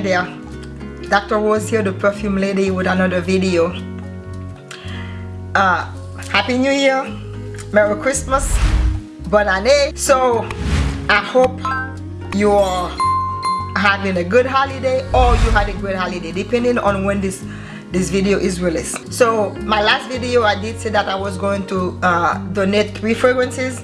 there Dr. Rose here the perfume lady with another video. Uh, Happy New Year. Merry Christmas. Bon année. So I hope you are having a good holiday or you had a great holiday depending on when this this video is released. So my last video I did say that I was going to uh, donate three fragrances.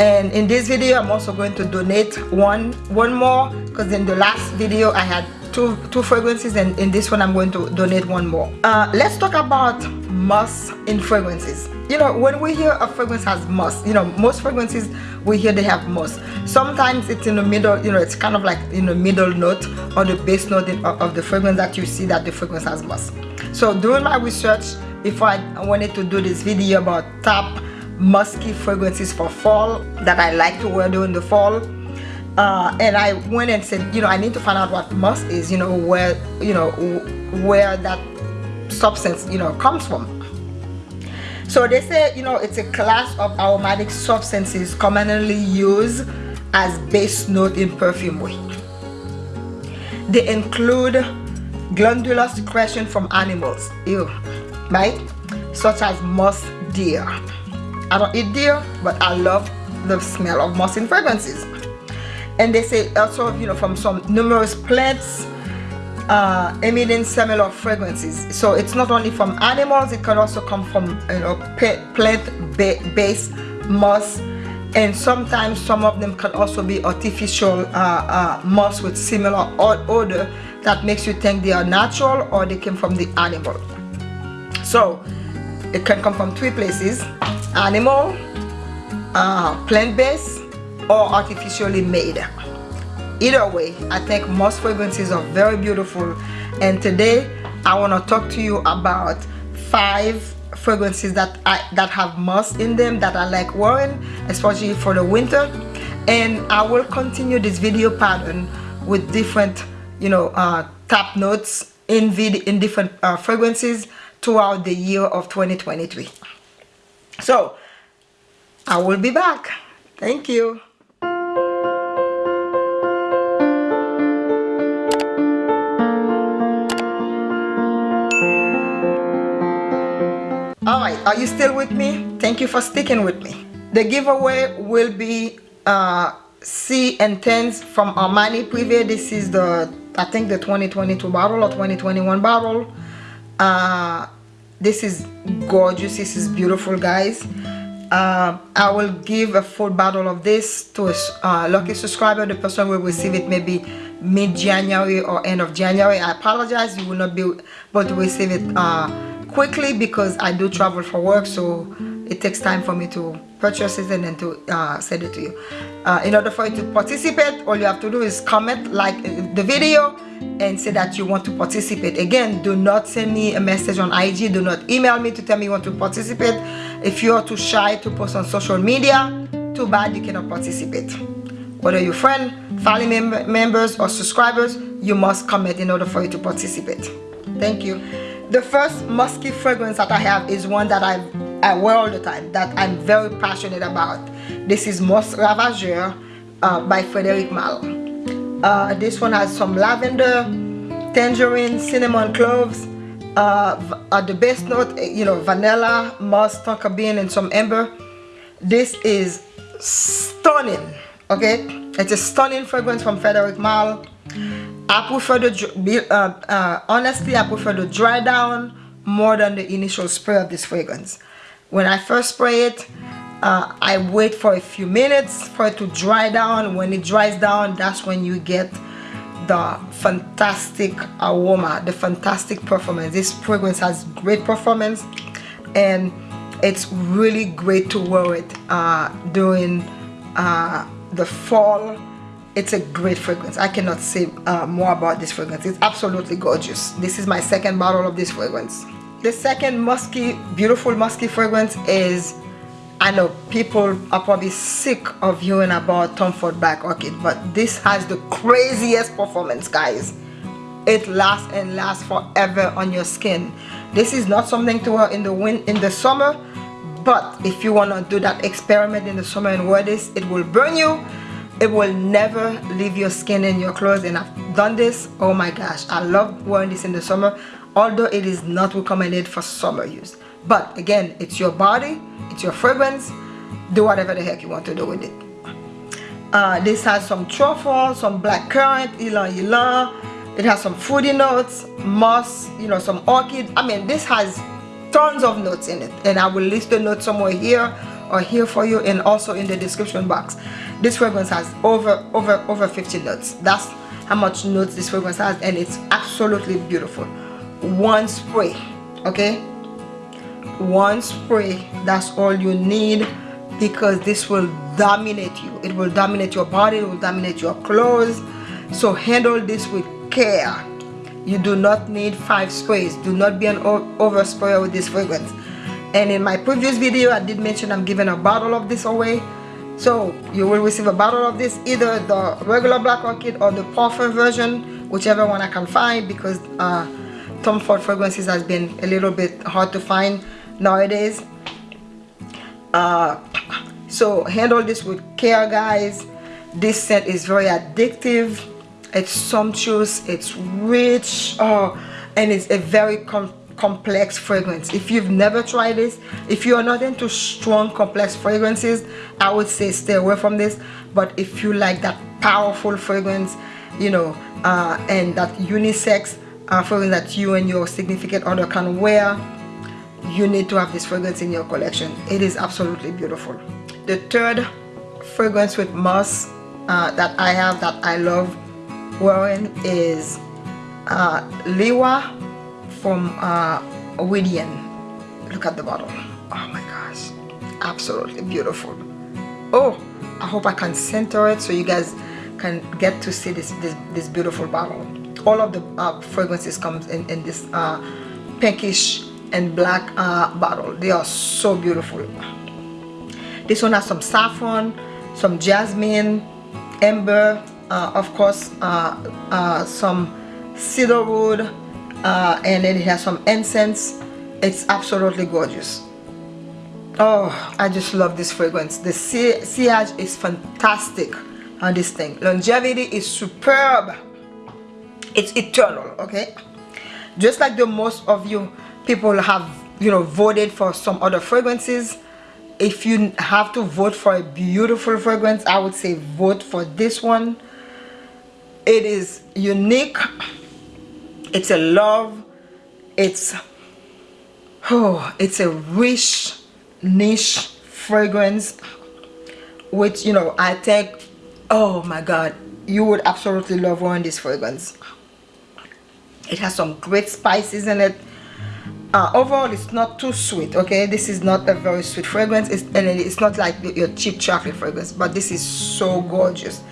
And in this video I'm also going to donate one one more because in the last video I had two two fragrances and in this one I'm going to donate one more. Uh, let's talk about musk in fragrances. You know when we hear a fragrance has musk you know most fragrances we hear they have musk sometimes it's in the middle you know it's kind of like in the middle note or the base note in, of the fragrance that you see that the fragrance has musk so doing my research before I wanted to do this video about top musky fragrances for fall that I like to wear during the fall uh, and I went and said you know I need to find out what musk is you know where you know where that substance you know comes from. So they say you know it's a class of aromatic substances commonly used as base note in perfumery they include glandular secretion from animals ew right? Such as musk deer. I don't eat deer, but I love the smell of musk in fragrances. And they say also, you know, from some numerous plants uh, emitting similar fragrances. So it's not only from animals, it can also come from, you know, plant-based moss And sometimes some of them can also be artificial uh, uh, musk with similar odor that makes you think they are natural or they came from the animal. So it can come from three places animal uh, plant-based or artificially made. Either way I think most fragrances are very beautiful. And today I want to talk to you about five fragrances that I that have musk in them that I like wearing especially for the winter. And I will continue this video pattern with different you know uh, top notes in vid in different uh, fragrances throughout the year of 2023 so I will be back. Thank you are you still with me? Thank you for sticking with me. The giveaway will be uh, Sì Intense from Armani Privé. This is the, I think the 2022 bottle or 2021 bottle. Uh, this is gorgeous this is beautiful guys uh, I will give a full bottle of this to a uh, lucky subscriber the person will receive it maybe mid-January or end of January I apologize you will not be able to receive it uh, quickly because I do travel for work so it takes time for me to purchase it and then to uh, send it to you. Uh, in order for you to participate all you have to do is comment like uh, the video and say that you want to participate. Again do not send me a message on IG do not email me to tell me you want to participate. If you are too shy to post on social media too bad you cannot participate. Whether you're friend family mem members or subscribers you must comment in order for you to participate. Thank you the first musky fragrance that I have is one that I I wear all the time that I'm very passionate about. This is Musk Ravageur uh, by Frederic Malle uh, this one has some lavender tangerine cinnamon cloves uh, uh, the base note eh, you know vanilla musk tonka bean and some amber. This is stunning okay? It's a stunning fragrance from Frederic Malle I prefer the uh, uh, honestly I prefer the dry down more than the initial spray of this fragrance. When I first spray it uh, I wait for a few minutes for it to dry down. When it dries down that's when you get the fantastic aroma the fantastic performance. This fragrance has great performance and it's really great to wear it uh, during uh, the fall it's a great fragrance. I cannot say uh, more about this fragrance. It's absolutely gorgeous. This is my second bottle of this fragrance. The second musky beautiful musky fragrance is I know people are probably sick of hearing about Tom Ford Black Orchid but this has the craziest performance guys. It lasts and lasts forever on your skin. This is not something to wear in the wind in the summer but if you want to do that experiment in the summer and wear this it will burn you it will never leave your skin and your clothes and I've done this oh my gosh I love wearing this in the summer although it is not recommended for summer use. But again it's your body it's your fragrance do whatever the heck you want to do with it. Uh, this has some truffle some black currant ylang ylang it has some fruity notes moss you know some orchid. I mean this has tons of notes in it and I will list the notes somewhere here or here for you and also in the description box. This fragrance has over over over 50 notes. That's how much notes this fragrance has and it's absolutely beautiful. One spray okay? One spray that's all you need because this will dominate you. It will dominate your body it will dominate your clothes. So handle this with care. You do not need five sprays. Do not be an over sprayer with this fragrance and in my previous video I did mention I'm giving a bottle of this away. So you will receive a bottle of this either the regular black orchid or the parfum version whichever one I can find because uh, Tom Ford fragrances has been a little bit hard to find nowadays. Uh, so handle this with care guys. This scent is very addictive. It's sumptuous. It's rich. Oh and it's a very com complex fragrance. If you've never tried this if you're not into strong complex fragrances I would say stay away from this. But if you like that powerful fragrance you know uh, and that unisex uh, fragrance that you and your significant other can wear you need to have this fragrance in your collection. It is absolutely beautiful. The third fragrance with musk uh, that I have that I love wearing is uh, Liwa from uh, Widian. Look at the bottle. Oh my gosh. Absolutely beautiful. Oh, I hope I can center it so you guys can get to see this this, this beautiful bottle. All of the uh, fragrances comes in, in this uh, pinkish and black uh, bottle. They are so beautiful. This one has some saffron, some jasmine, amber, uh, of course, uh, uh, some cedarwood, uh, and then it has some incense. It's absolutely gorgeous. Oh I just love this fragrance. The sillage is fantastic on this thing. Longevity is superb. It's eternal okay? Just like the most of you people have you know voted for some other fragrances if you have to vote for a beautiful fragrance I would say vote for this one. It is unique it's a love it's oh it's a rich niche fragrance which you know I think oh my god you would absolutely love wearing this fragrance. It has some great spices in it. Uh, overall it's not too sweet okay? This is not a very sweet fragrance. It's, and it's not like your cheap chocolate fragrance but this is so gorgeous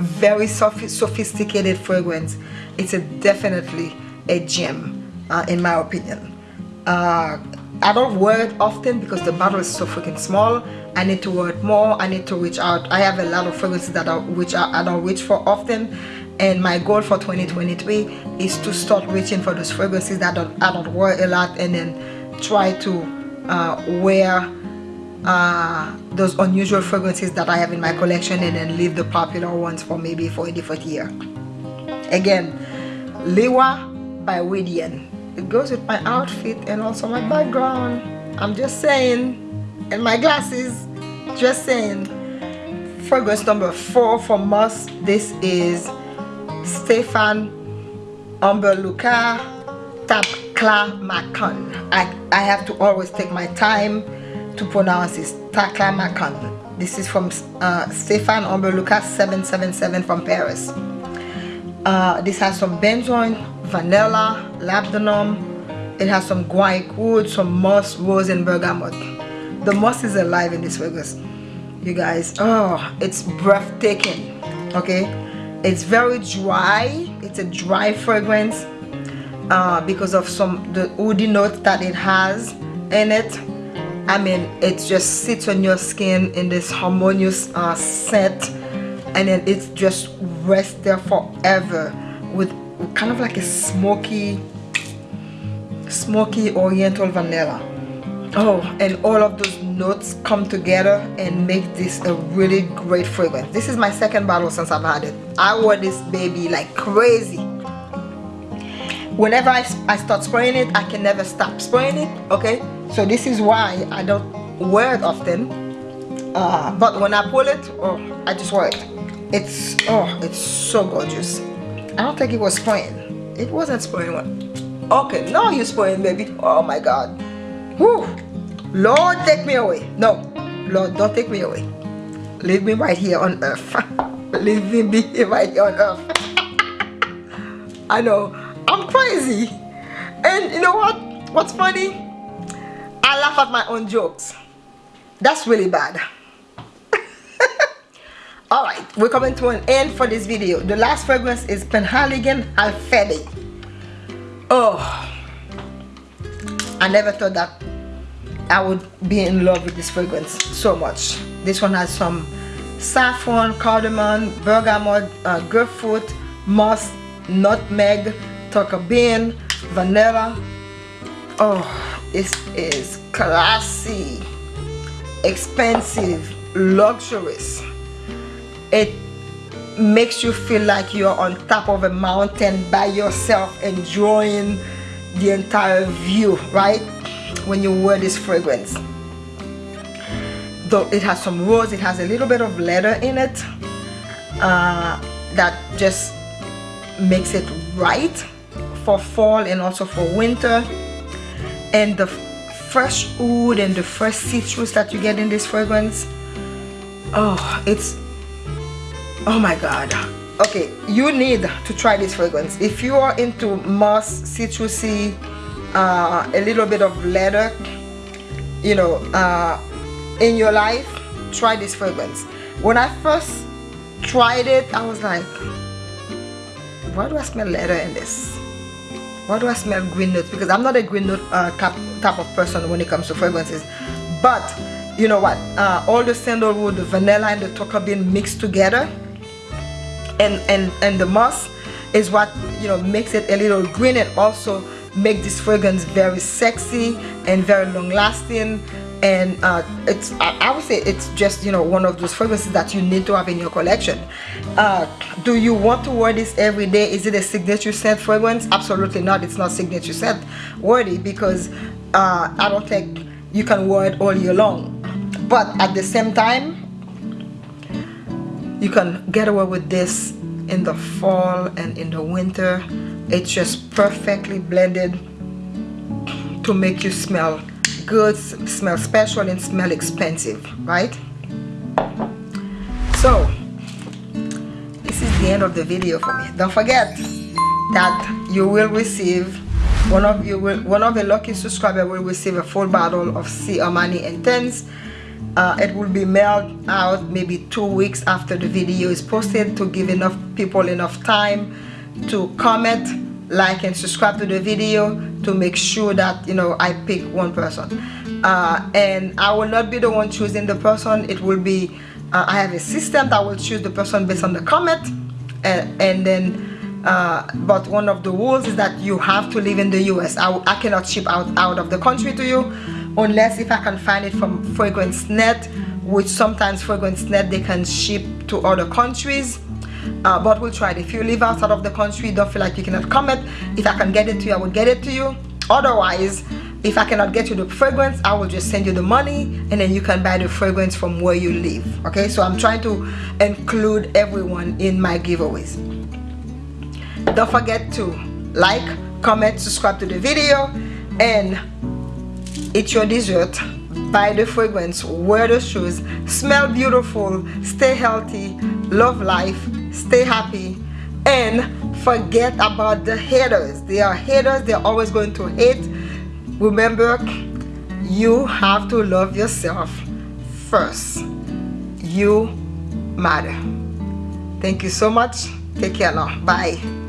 very sophisticated fragrance it's a definitely a gem uh, in my opinion. Uh, I don't wear it often because the bottle is so freaking small. I need to wear it more. I need to reach out. I have a lot of fragrances that I, which I, I don't reach for often. And my goal for 2023 is to start reaching for those fragrances that I don't, I don't wear a lot and then try to uh, wear uh, those unusual fragrances that I have in my collection and then leave the popular ones for maybe for a different year. Again Liwa by Widian it goes with my outfit and also my background. I'm just saying. And my glasses. Just saying. Fragrance number four from us. This is Stéphane Humbert Lucas Tap Taklamakan I, I have to always take my time to pronounce this Taklamakan. This is from uh, Stéphane Humbert Lucas 777 from Paris. Uh, this has some benzoin vanilla labdanum. It has some guaiac wood some moss rose and bergamot. The moss is alive in this fragrance. You guys oh it's breathtaking okay? It's very dry. It's a dry fragrance uh, because of some the woody note that it has in it I mean it just sits on your skin in this harmonious uh, scent and then it just rests there forever with kind of like a smoky smoky oriental vanilla. Oh and all of those notes come together and make this a really great fragrance. This is my second bottle since I've had it. I wore this baby like crazy whenever I, I start spraying it I can never stop spraying it okay? So this is why I don't wear it often. Uh, but when I pull it oh I just wear it. It's oh it's so gorgeous. I don't think it was spraying. It wasn't spraying one okay now you're spraying baby. Oh my god. Whew. Lord take me away. No Lord don't take me away. Leave me right here on earth. Leave me right here on earth. I know I'm crazy. And you know what? What's funny? I laugh at my own jokes. That's really bad. All right we're coming to an end for this video. The last fragrance is penhaligon Halfeti oh i never thought that I would be in love with this fragrance so much. This one has some saffron, cardamom, bergamot, uh, grapefruit, moss, nutmeg, tonka bean, vanilla. Oh, this is classy, expensive, luxurious. It makes you feel like you're on top of a mountain by yourself enjoying the entire view, right? when you wear this fragrance though it has some rose it has a little bit of leather in it uh, that just makes it right for fall and also for winter. And the fresh wood and the fresh citrus that you get in this fragrance oh it's oh my god. Okay you need to try this fragrance. If you are into moss citrusy uh, a little bit of leather you know uh, in your life try this fragrance. When I first tried it I was like why do I smell leather in this why do I smell green notes? Because I'm not a green note uh, type of person when it comes to fragrances. But you know what? Uh, all the sandalwood the vanilla and the tonka bean mixed together and and and the moss is what you know makes it a little green and also make this fragrance very sexy and very long lasting and uh, it's I, would say it's just you know one of those fragrances that you need to have in your collection. Uh, do you want to wear this every day? Is it a signature scent fragrance? Absolutely not. It's not signature scent worthy because uh, I don't think you can wear it all year long. But at the same time you can get away with this in the fall and in the winter. It's just perfectly blended to make you smell good smell special and smell expensive right? So this is the end of the video for me. Don't forget that you will receive one of you will one of the lucky subscriber will receive a full bottle of Sì Armani Intense uh, it will be mailed out maybe two weeks after the video is posted to give enough people enough time to comment like and subscribe to the video to make sure that you know I pick one person. Uh, and I will not be the one choosing the person. It will be uh, I have a system that will choose the person based on the comment. And, and then uh, but one of the rules is that you have to live in the US I, I cannot ship out out of the country to you unless if I can find it from Fragrance Net which sometimes Fragrance Net they can ship to other countries uh, but we'll try it. If you live outside of the country don't feel like you cannot comment if I can get it to you I will get it to you. Otherwise if I cannot get you the fragrance I will just send you the money and then you can buy the fragrance from where you live okay? So I'm trying to include everyone in my giveaways. Don't forget to like comment subscribe to the video and eat your dessert. Buy the fragrance wear the shoes smell beautiful stay healthy love life stay happy and forget about the haters. They are haters they're always going to hate. Remember you have to love yourself first. You matter. Thank you so much. Take care now. Bye